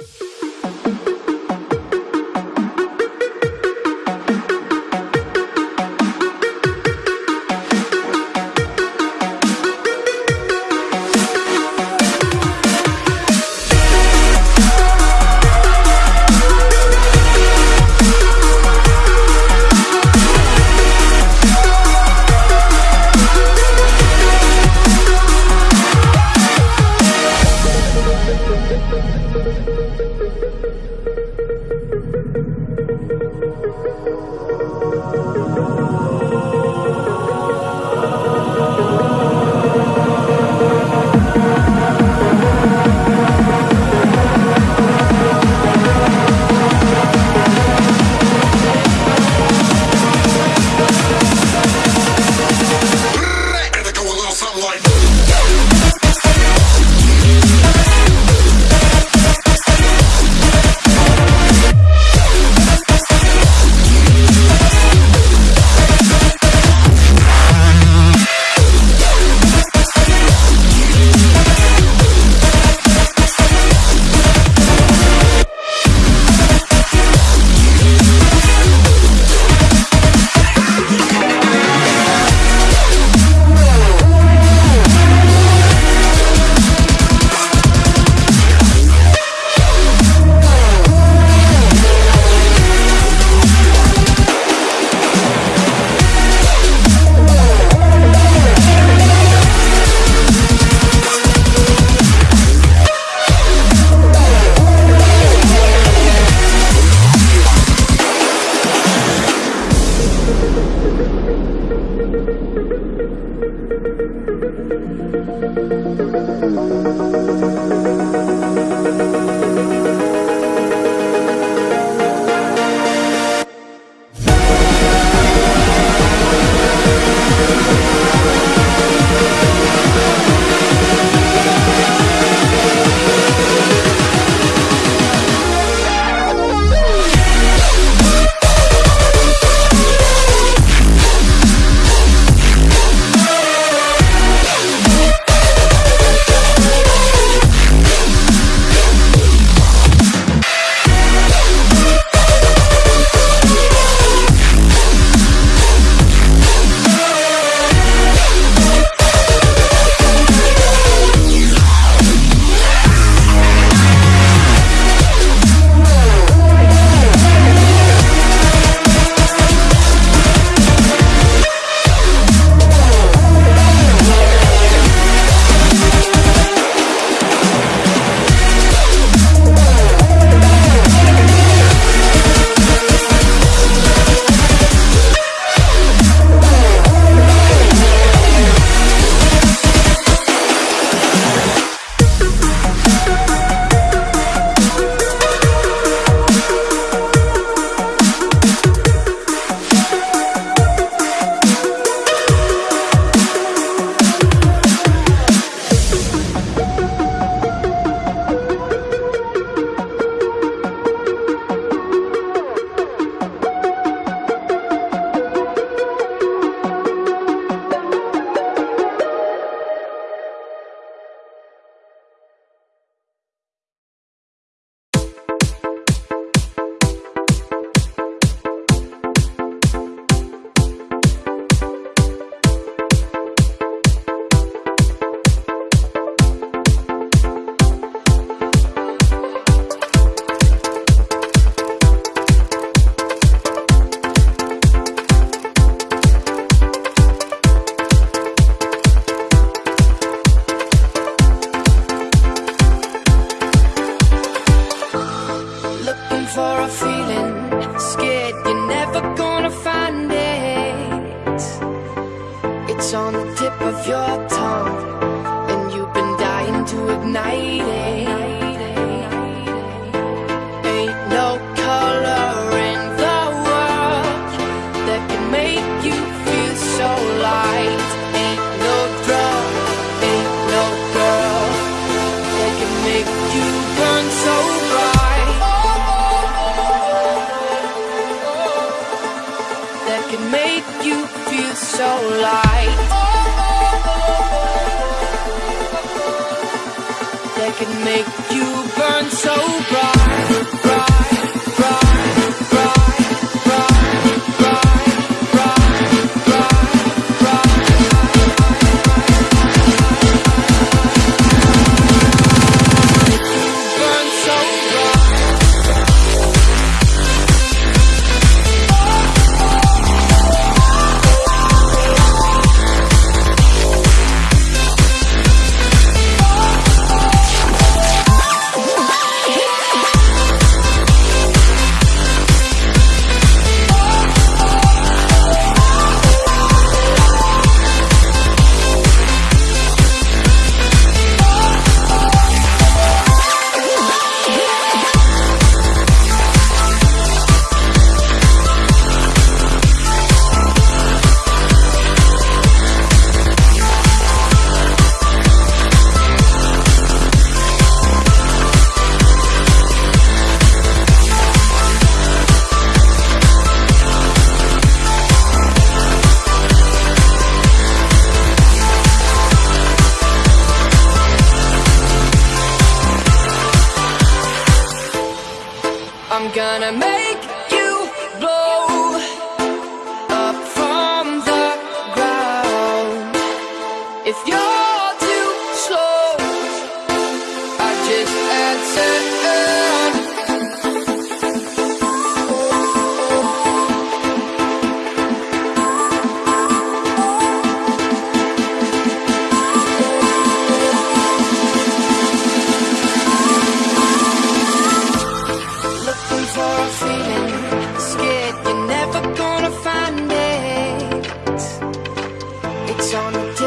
you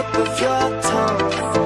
tip of your tongue.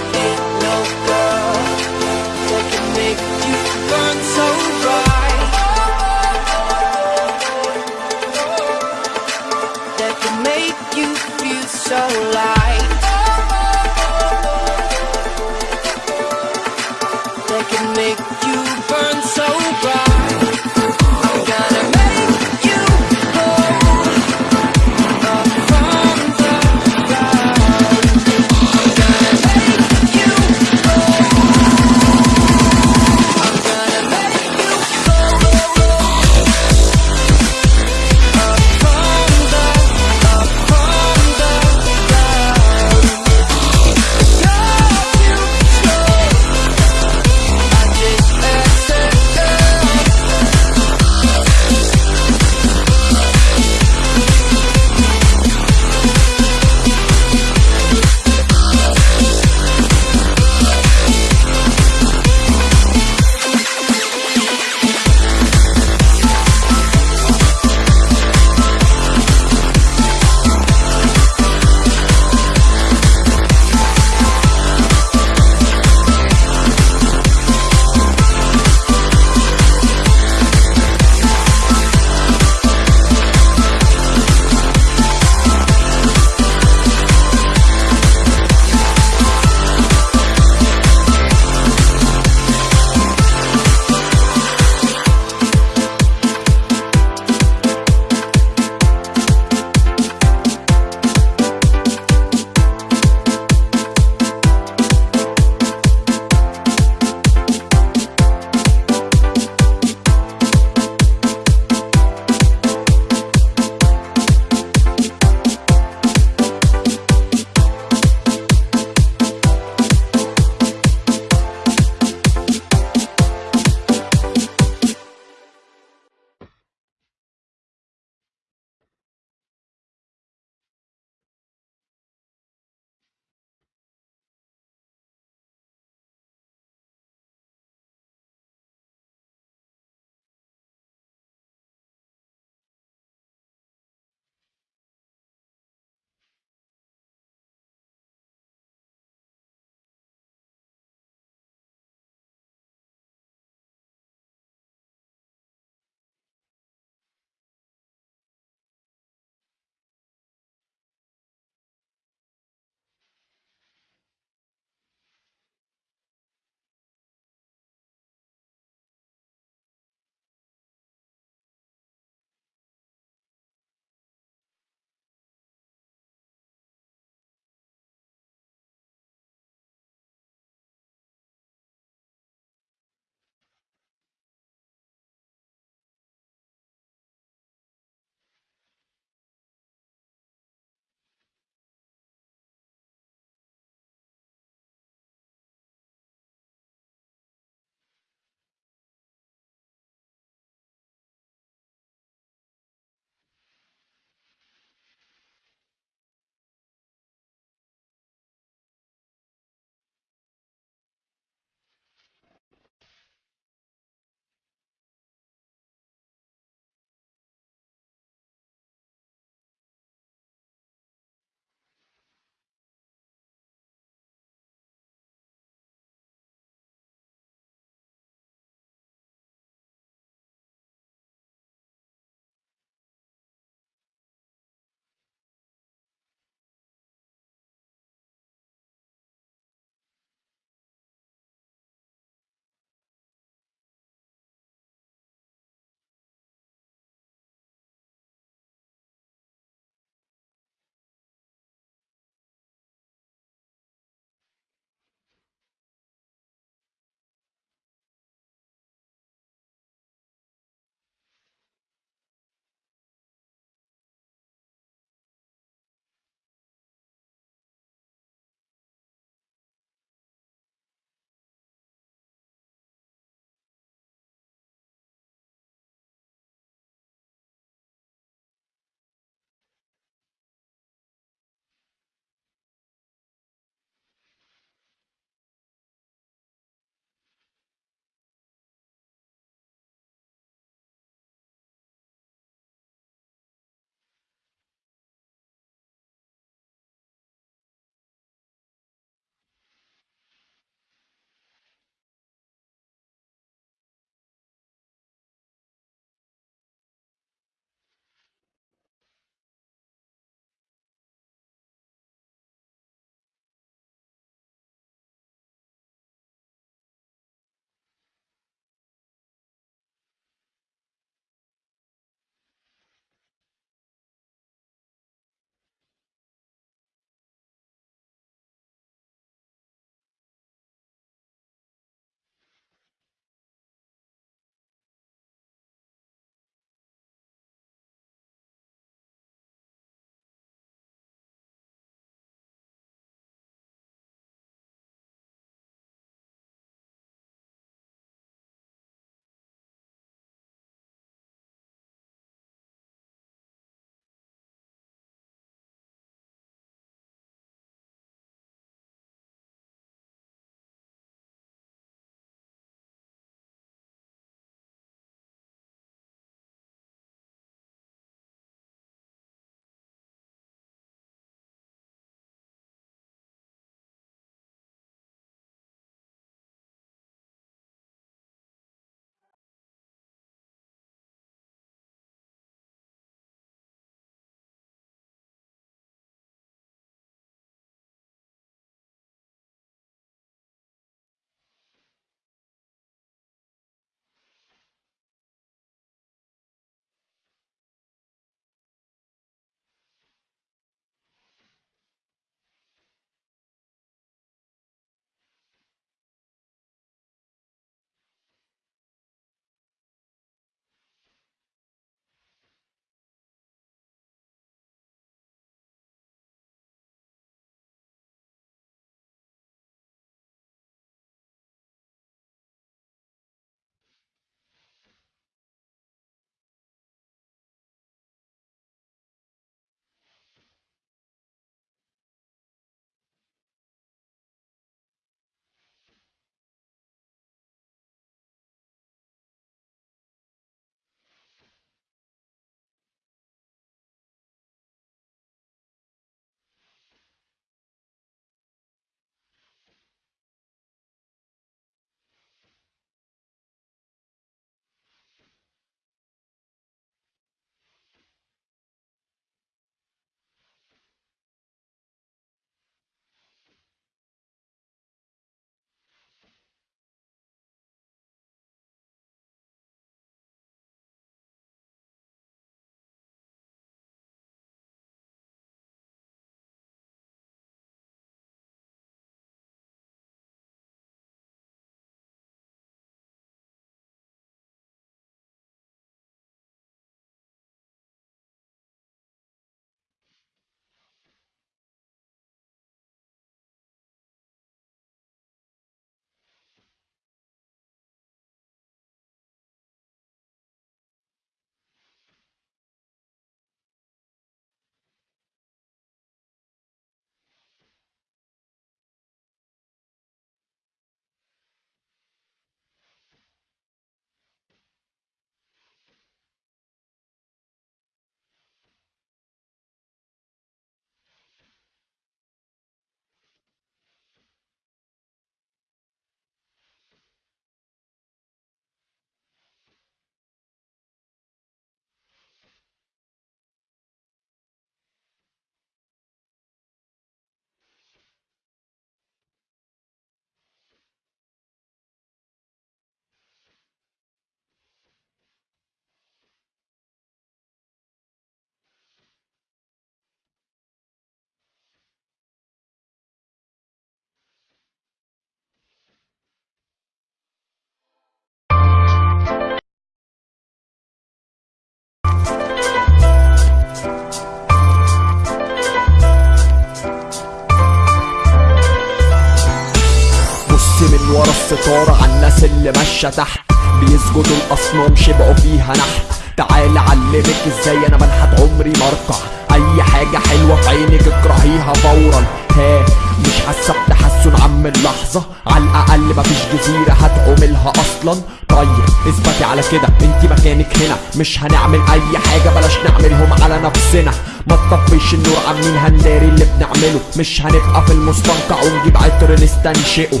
الستارة عالناس اللي ماشية تحت. بيسجدوا الأصنام شبعوا فيها نحت. تعال علمك إزاي أنا بنحت عمري مرقع. أي حاجة حلوة في عينك اكرهيها فورا. ها. مش حاسة بتحسن عم اللحظة. على الأقل مفيش جزيرة هتعملها أصلا. طيب اثبتي على كده. انت مكانك هنا. مش هنعمل أي حاجة بلاش نعملهم على نفسنا. ما تطفيش النور عن مين هنداري اللي بنعمله. مش هنبقى في المستنقع ونجيب عطر نستنشقه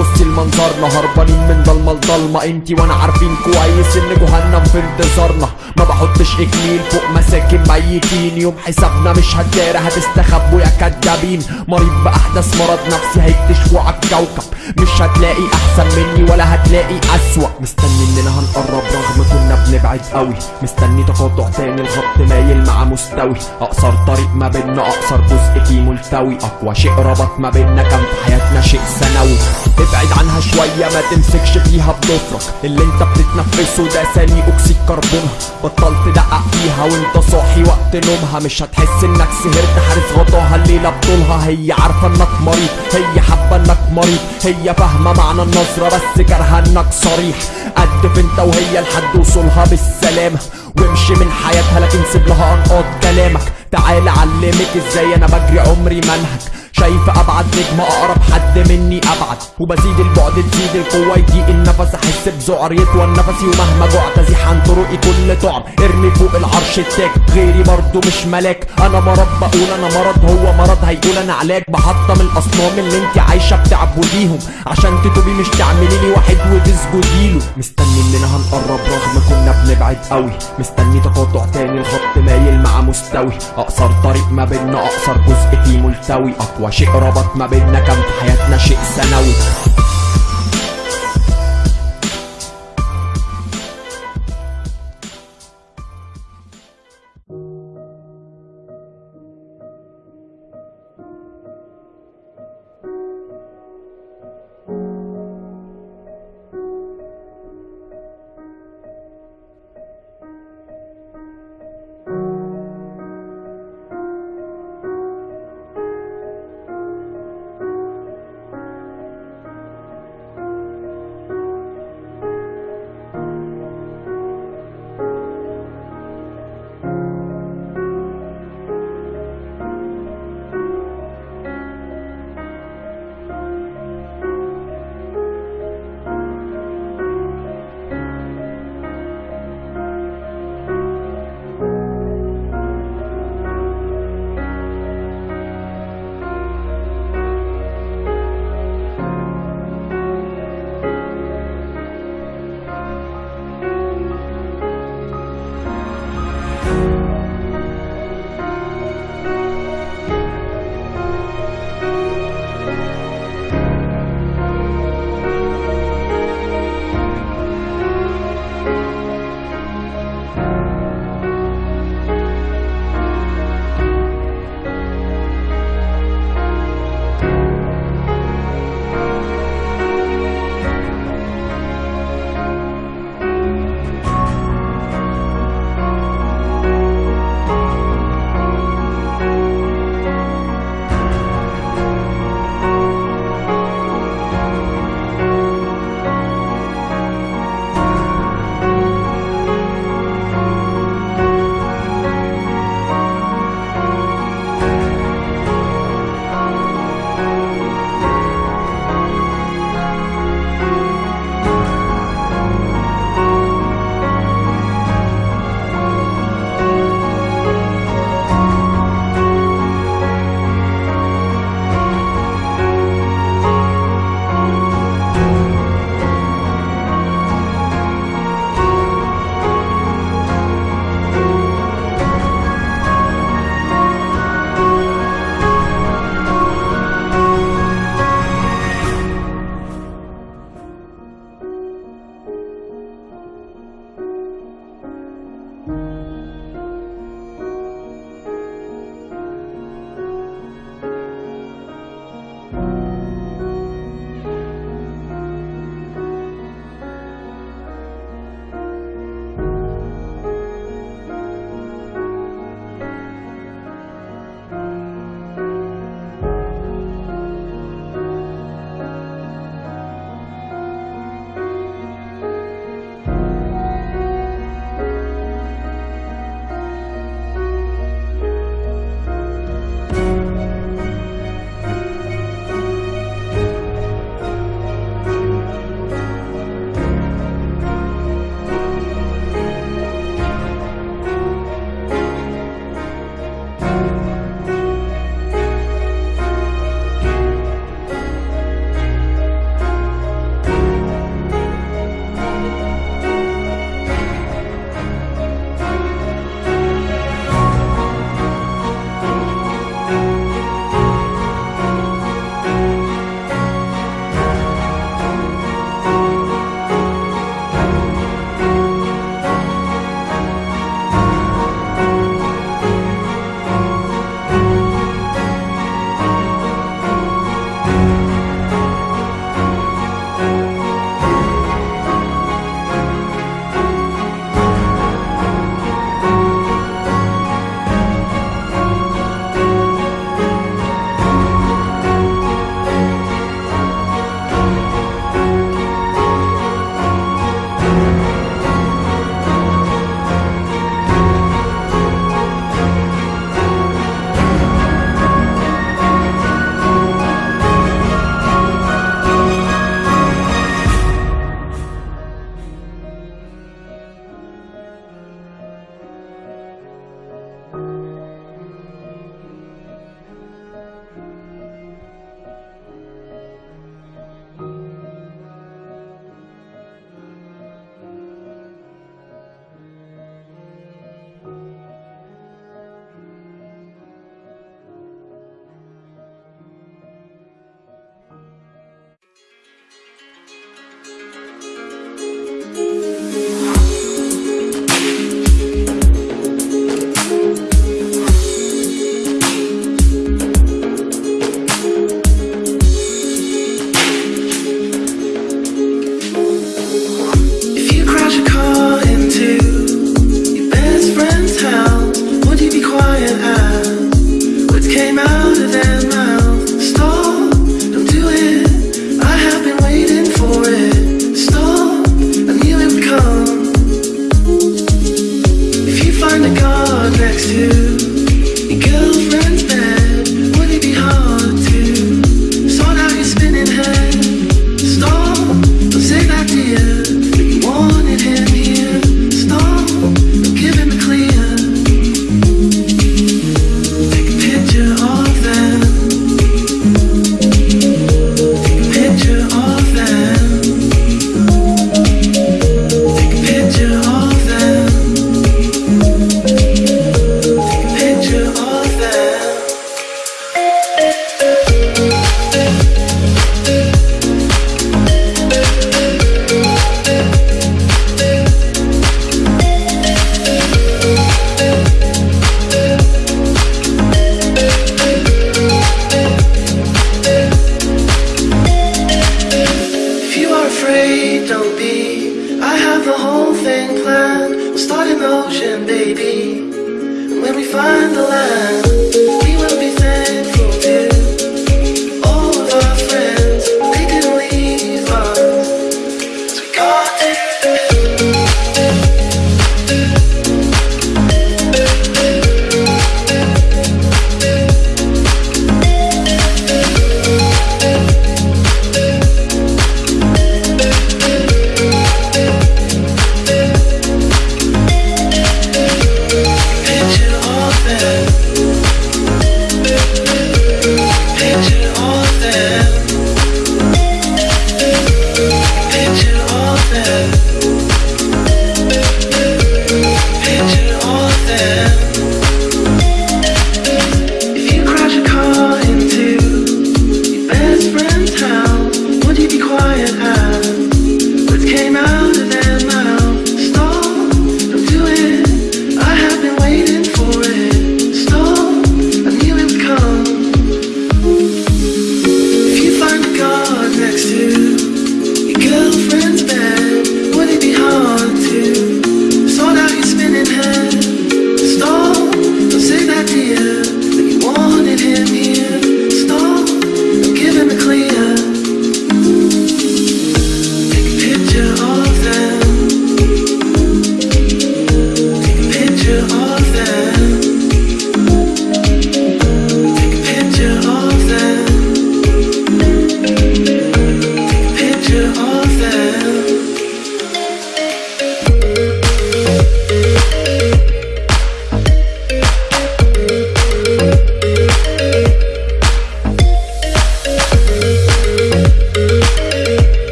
بصي المنظرنا هربانين من ضلمة لضلمة. أنتي وأنا عارفين كويس إن جهنم في انتظارنا. ما بحطش اكليل فوق مساكن ميتين. يوم حسابنا مش هتدارى هتستخبوا يا كدابين. مريض باحدث مرض نفسي هيكتشفوا على الكوكب. مش هتلاقي أحسن مني ولا هتلاقي أسوأ. مستني اننا هنقرب رغم كنا بنبعد قوي. مستني تقاطع تاني الخط مايل مع مستوي. أقصر طريق ما بينا أقصر جزء فيه ملتوي. أقوى شيء ربط ما بينا كان في حياتنا شيء ثانوي ابعد عنها شوية ما تمسكش فيها بضفرك اللي انت بتتنفسه ده ثاني اكسيد كربونها بطلت تدقق فيها وانت صاحي وقت نومها. مش هتحس إنك سهرت حارس غطاها الليلة بطولها. هي عارفة انك مريض. هي حابة إنك مريض. هي فاهمة معنى النظرة بس كارهة إنك صريح. قدف انت وهي لحد وصولها بالسلامة وامشي من حياتها لكن سيب لها أنقاض كلامك. تعال علمك إزاي أنا بجري عمري منهج. شايف أبعد نجم أقرب حد مني أبعد. وبزيد البعد تزيد القوة يضيق النفس أحس بذعر يطول نفسي ومهما جعت ازيح عن طرقي كل طعم. ارمي فوق العرش التاج غيري برضو مش ملاك. أنا مرض بقول أنا مرض هو مرض هيقول أنا علاج. بحطم الأصنام اللي أنت عايشة بتعبديهم. عشان تتوبي مش تعملي لي واحد وتسجدي له. مستني اننا هنقرب رغم كنا بنبعد قوي. مستني تقاطع تاني الخط مايل مع مستوي. أقصر طريق ما بينا أقصر جزء فيه ملتوي. أقوى شيء ربط ما بينا كان في حياتنا شيء ثانوي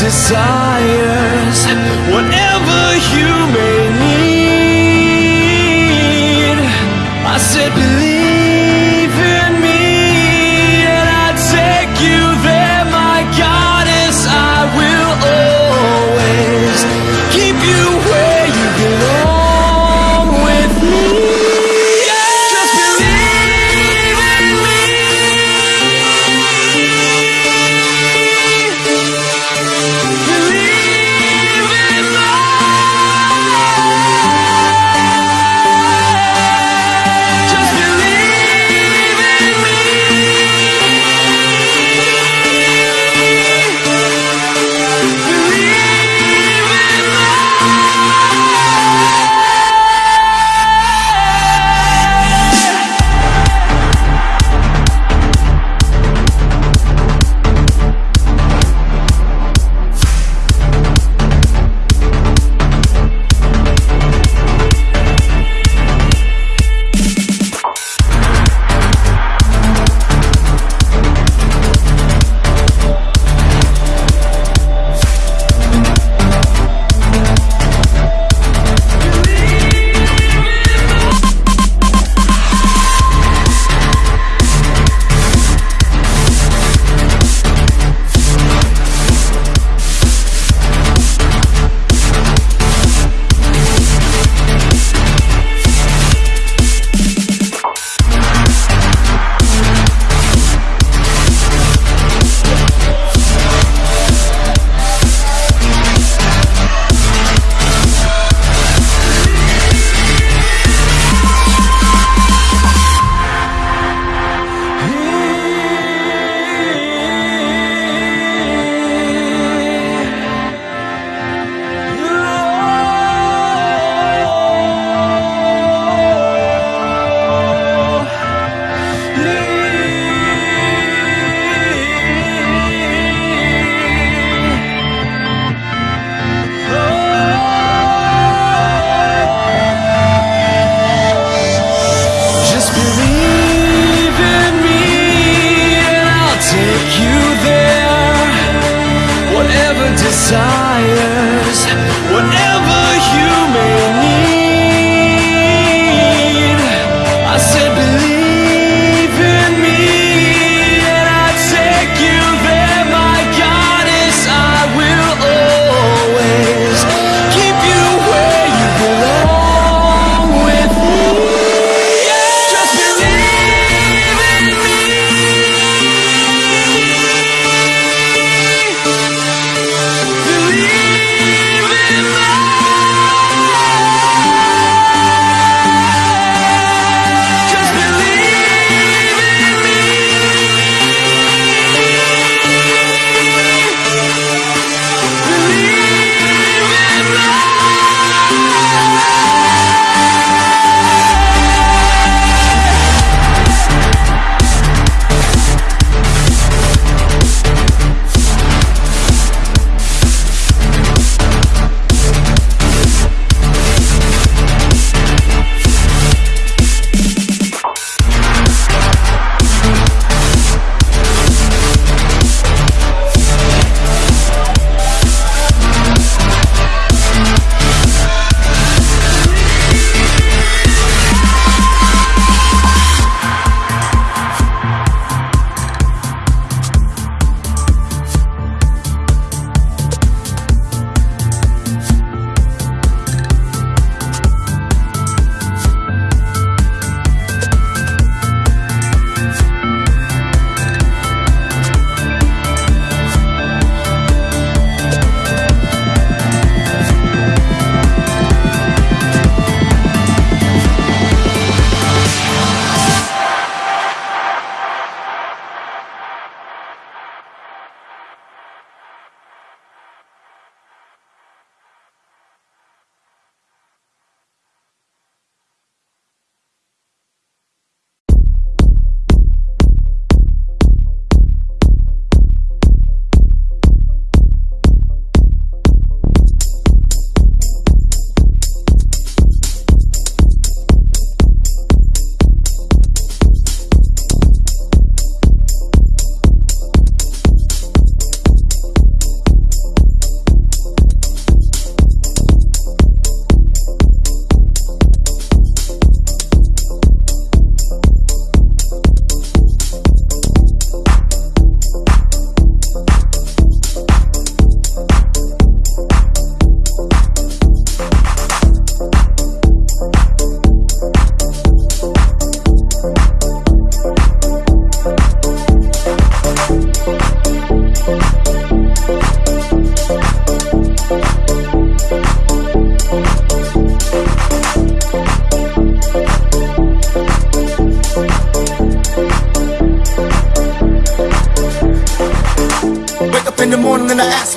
desires. What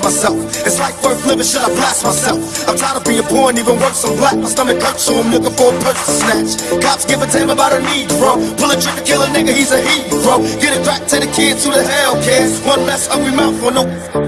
myself, is life worth living? Should I blast myself? I'm tired of being poor and even worse, I'm black. My stomach hurts, so I'm looking for a purse to snatch. Cops give a damn about a need, bro. Pull a trigger, kill a nigga, he's a hero. Get it back to the kids who the hell cares. One less hungry mouth for no.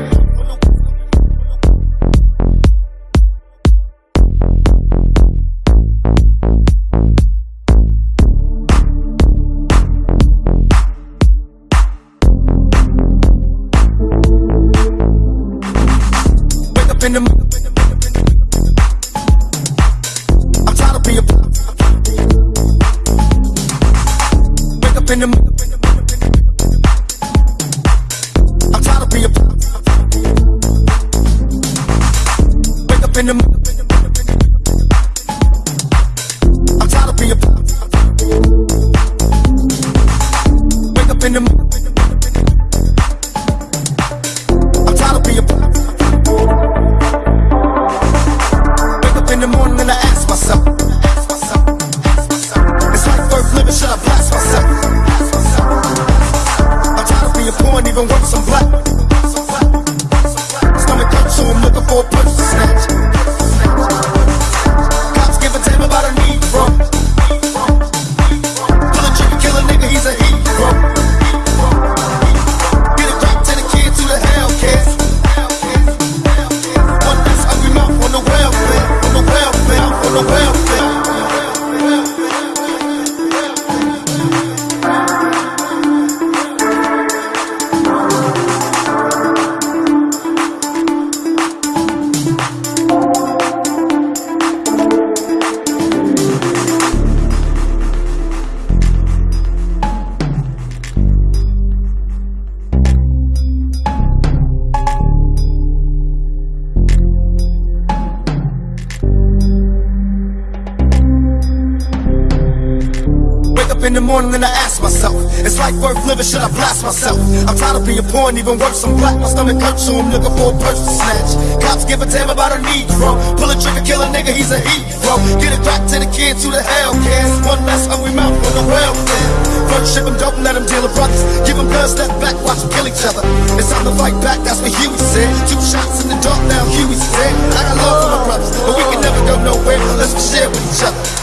Being even worse, I'm black. My stomach hurts, so I'm looking for a purse to snatch. Cops give a damn about a need, bro. Pull a trigger, kill a nigga, he's a heat, hero. Get it back to the kids who the hell cares. One less hungry mouth on the welfare. First ship 'em, don't let 'em deal with brothers. Give 'em blood, step back, watch 'em kill each other. It's time to fight back, that's what Huey said. Two shots in the dark, now Huey's dead. I got love for my brothers, but we can never go nowhere unless we share with each other.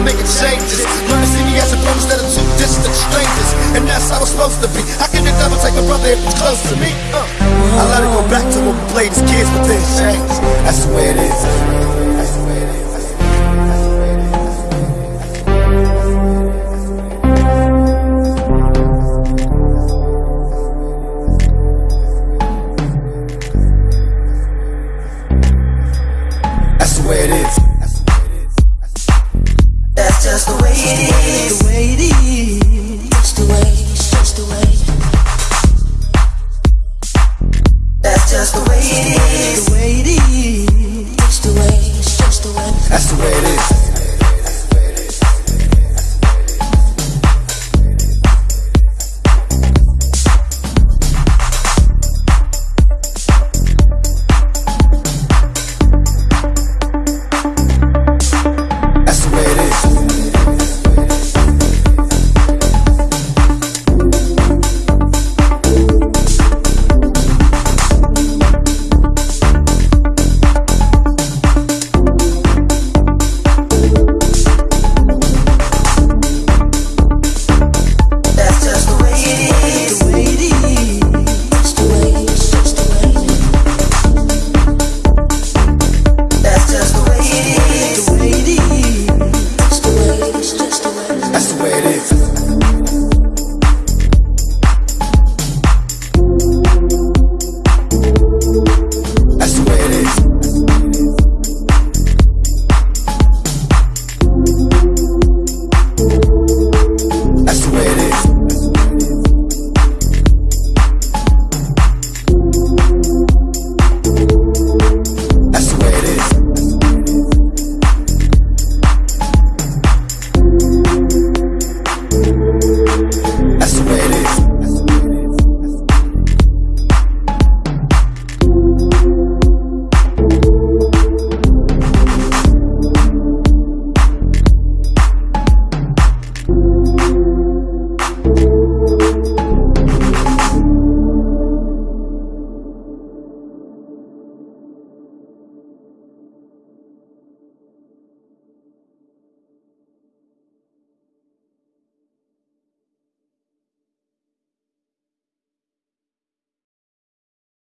Start making changes. Learn to see me as a brother instead of two distant strangers. And that's how it's supposed to be. How can the devil take a brother if he's close to me? Uh. I let it go back to when we played as kids, but things change. That's the way it is. That's the way it is.